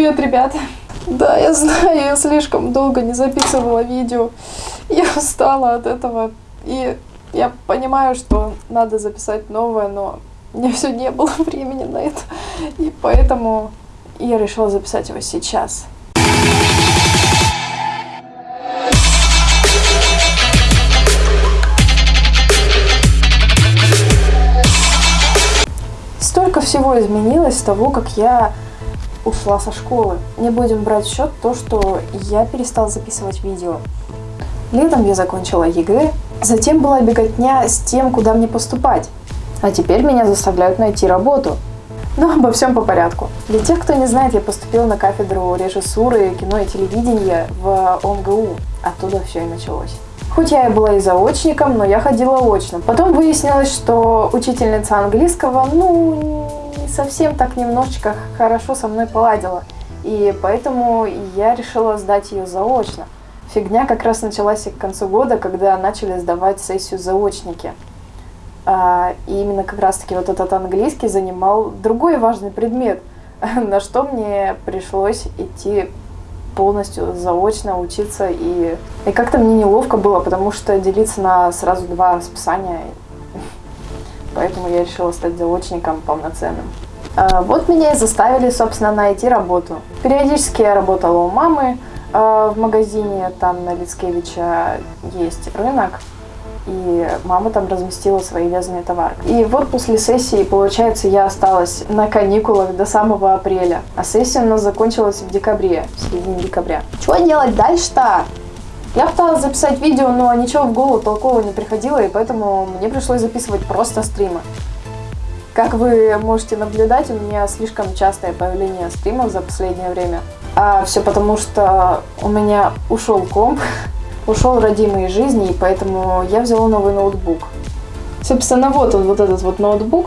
Привет, ребята! Да, я знаю, я слишком долго не записывала видео. Я устала от этого. И я понимаю, что надо записать новое, но меня все не было времени на это. И поэтому я решила записать его сейчас. Столько всего изменилось с того, как я ушла со школы. Не будем брать в счет то, что я перестала записывать видео. Летом я закончила ЕГЭ, затем была беготня с тем, куда мне поступать. А теперь меня заставляют найти работу. Но обо всем по порядку. Для тех, кто не знает, я поступила на кафедру режиссуры, кино и телевидения в ОМГУ. Оттуда все и началось. Хоть я и была и заочником, но я ходила очно. Потом выяснилось, что учительница английского, ну, не совсем так немножечко хорошо со мной поладила. И поэтому я решила сдать ее заочно. Фигня как раз началась к концу года, когда начали сдавать сессию заочники. А, и именно как раз-таки вот этот английский занимал другой важный предмет, на что мне пришлось идти полностью заочно учиться. И, и как-то мне неловко было, потому что делиться на сразу два расписания. Поэтому я решила стать заочником полноценным. А, вот меня и заставили, собственно, найти работу. Периодически я работала у мамы а, в магазине, там на Лицкевича есть рынок и мама там разместила свои вязаные товары. И вот после сессии, получается, я осталась на каникулах до самого апреля, а сессия у нас закончилась в декабре, в середине декабря. Что делать дальше-то? Я пыталась записать видео, но ничего в голову толкового не приходило, и поэтому мне пришлось записывать просто стримы. Как вы можете наблюдать, у меня слишком частое появление стримов за последнее время. А все потому, что у меня ушел комп, ушел родимый из жизни, и поэтому я взяла новый ноутбук. Собственно, вот он, вот этот вот ноутбук.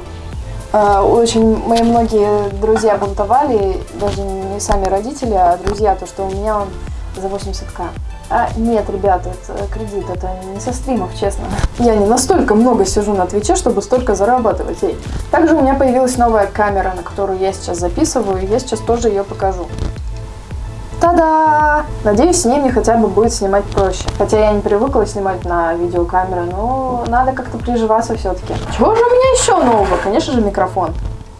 А, очень мои многие друзья бунтовали, даже не сами родители, а друзья, то, что у меня он за 80к. А нет, ребята, это кредит, это не со стримов, честно. Я не настолько много сижу на Твиче, чтобы столько зарабатывать. Эй. Также у меня появилась новая камера, на которую я сейчас записываю, и я сейчас тоже ее покажу. Та-да! Надеюсь, с ней мне хотя бы будет снимать проще. Хотя я не привыкла снимать на видеокамеры, но надо как-то приживаться все-таки. Чего же у меня еще нового? Конечно же, микрофон.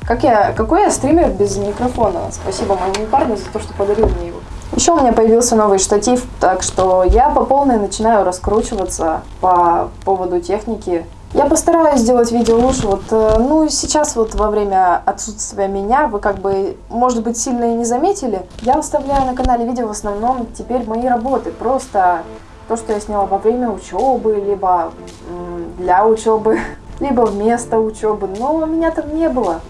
Как я, какой я стример без микрофона? Спасибо моему парню за то, что подарил мне его. Еще у меня появился новый штатив, так что я по полной начинаю раскручиваться по поводу техники. Я постараюсь сделать видео лучше. Вот, э, ну, сейчас вот во время отсутствия меня вы как бы, может быть, сильно и не заметили. Я выставляю на канале видео в основном теперь мои работы. Просто то, что я сняла во время учебы, либо для учебы, либо вместо учебы. Но меня там не было.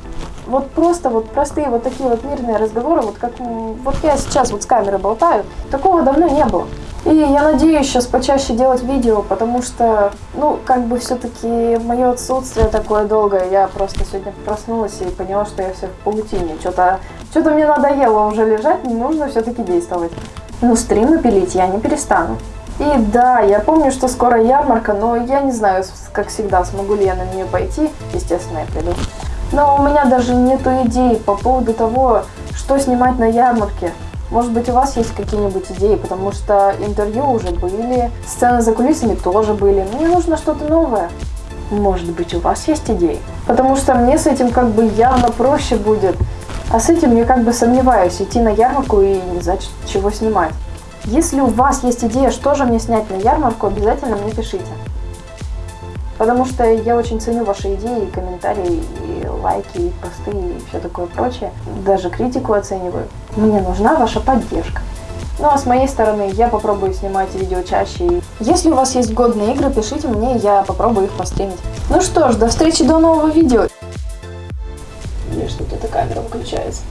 Вот просто вот простые вот такие вот мирные разговоры, вот как вот я сейчас вот с камерой болтаю, такого давно не было. И я надеюсь сейчас почаще делать видео, потому что, ну, как бы все-таки мое отсутствие такое долгое. Я просто сегодня проснулась и поняла, что я все в паутине. Что-то что, -то, мне надоело уже лежать, не нужно все-таки действовать. Но стримы пилить я не перестану. И да, я помню, что скоро ярмарка, но я не знаю, как всегда, смогу ли я на нее пойти. Естественно, я приду. Но у меня даже нету идей по поводу того, что снимать на ярмарке. Может быть, у вас есть какие-нибудь идеи, потому что интервью уже были, сцены за кулисами тоже были. Мне нужно что-то новое. Может быть, у вас есть идеи? Потому что мне с этим как бы явно проще будет. А с этим я как бы сомневаюсь, идти на ярмарку и не знать, чего снимать. Если у вас есть идея, что же мне снять на ярмарку, обязательно мне пишите. Потому что я очень ценю ваши идеи, комментарии, и лайки, и посты, и все такое прочее. Даже критику оцениваю. Мне нужна ваша поддержка. Ну а с моей стороны я попробую снимать видео чаще. Если у вас есть годные игры, пишите мне, я попробую их постримить. Ну что ж, до встречи до нового видео. Или что-то эта камера выключается.